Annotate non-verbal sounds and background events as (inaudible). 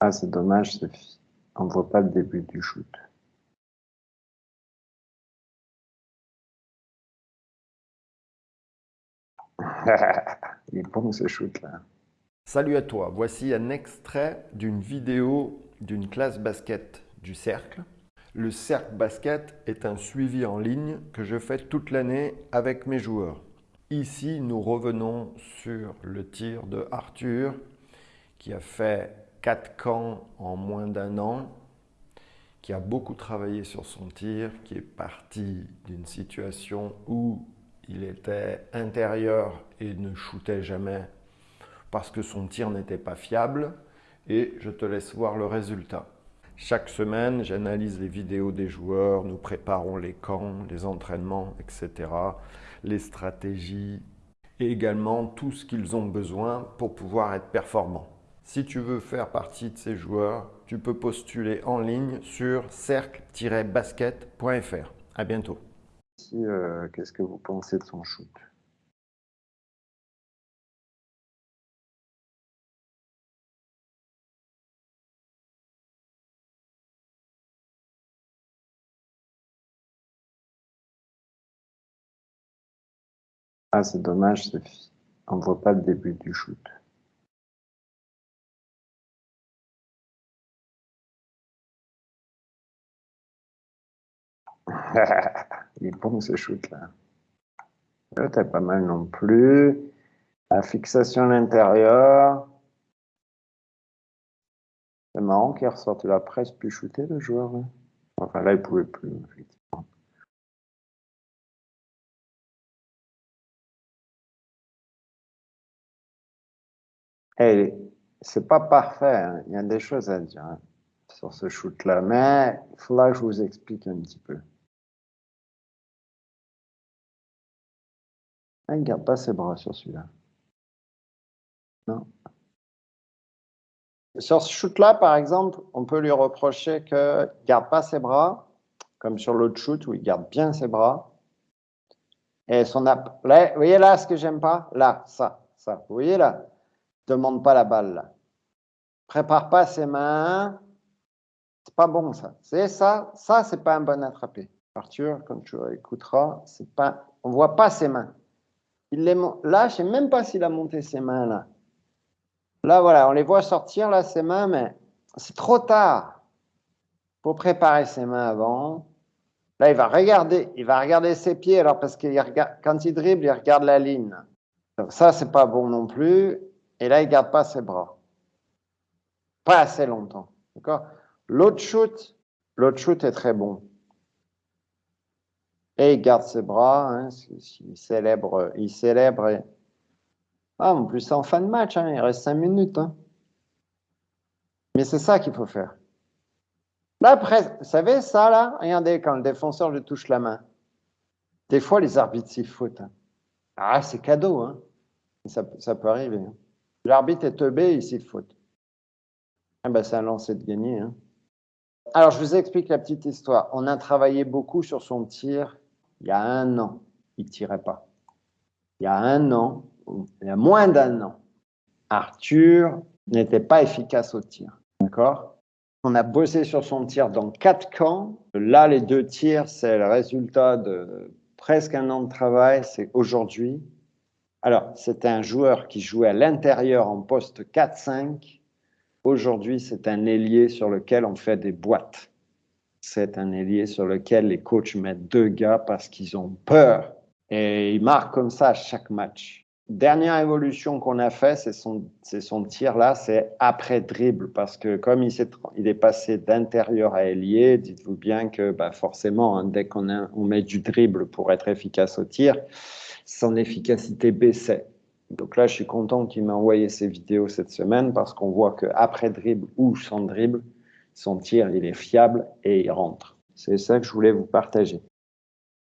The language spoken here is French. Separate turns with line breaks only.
Ah, c'est dommage, Sophie. On ne voit pas le début du shoot. (laughs) Il est bon ce shoot-là.
Salut à toi, voici un extrait d'une vidéo d'une classe basket du Cercle. Le Cercle Basket est un suivi en ligne que je fais toute l'année avec mes joueurs. Ici, nous revenons sur le tir de Arthur qui a fait 4 camps en moins d'un an, qui a beaucoup travaillé sur son tir, qui est parti d'une situation où il était intérieur et ne shootait jamais parce que son tir n'était pas fiable et je te laisse voir le résultat. Chaque semaine, j'analyse les vidéos des joueurs, nous préparons les camps, les entraînements, etc., les stratégies et également tout ce qu'ils ont besoin pour pouvoir être performants. Si tu veux faire partie de ces joueurs, tu peux postuler en ligne sur cercle-basket.fr. À bientôt.
Euh, qu'est-ce que vous pensez de son shoot? Ah, c'est dommage. On ne voit pas le début du shoot. (laughs) Il est bon ce shoot-là. T'as pas mal non plus. La fixation à l'intérieur. C'est marrant qu'il ressorte la presse plus shooté le joueur. Hein. Enfin là, il pouvait plus, effectivement. Hey, c'est pas parfait, hein. il y a des choses à dire hein, sur ce shoot-là, mais il faudra que je vous explique un petit peu. Ah, il ne garde pas ses bras sur celui-là. Non. Sur ce shoot-là, par exemple, on peut lui reprocher qu'il ne garde pas ses bras, comme sur l'autre shoot où il garde bien ses bras. Et son app... vous voyez là ce que j'aime pas? Là, ça, ça. Vous voyez là? Demande pas la balle là. Prépare pas ses mains. C'est pas bon ça. C'est ça, ça c'est pas un bon attrapé. Arthur, quand tu écouteras, c'est pas, on voit pas ses mains. Il là, je sais même pas s'il a monté ses mains là. Là, voilà, on les voit sortir là, ses mains, mais c'est trop tard pour préparer ses mains avant. Là, il va regarder, il va regarder ses pieds, alors parce qu'il regarde, quand il dribble, il regarde la ligne. Donc ça, c'est pas bon non plus. Et là, il garde pas ses bras. Pas assez longtemps. D'accord? L'autre shoot, l'autre shoot est très bon. Et il garde ses bras, hein, il célèbre, il célèbre. Ah, en plus, c'est en fin de match, hein, il reste cinq minutes. Hein. Mais c'est ça qu'il faut faire. Là, après, vous savez, ça, là, regardez, quand le défenseur lui touche la main, des fois, les arbitres s'y foutent. Ah, c'est cadeau, hein. Ça, peut arriver. L'arbitre est teubé, il s'y fout. Ah ben, c'est un lancer de gagner. Alors, je vous explique la petite histoire. On a travaillé beaucoup sur son tir il y a un an, il ne tirait pas. Il y a un an, il y a moins d'un an, Arthur n'était pas efficace au tir. D'accord? On a bossé sur son tir dans quatre camps. Là, les deux tirs, c'est le résultat de presque un an de travail. C'est aujourd'hui. Alors, c'était un joueur qui jouait à l'intérieur en poste 4-5. Aujourd'hui, c'est un ailier sur lequel on fait des boîtes c'est un ailier sur lequel les coachs mettent deux gars parce qu'ils ont peur. Et il marque comme ça à chaque match. Dernière évolution qu'on a fait, c'est son, tir là, c'est après dribble. Parce que comme il, est, il est passé d'intérieur à ailier, dites-vous bien que bah forcément, hein, dès qu'on on met du dribble pour être efficace au tir, son efficacité baissait. Donc là, je suis content qu'il m'a envoyé ces vidéos cette semaine parce qu'on voit qu'après dribble ou sans dribble, son tir, il est fiable et il rentre. C'est ça que je voulais vous partager.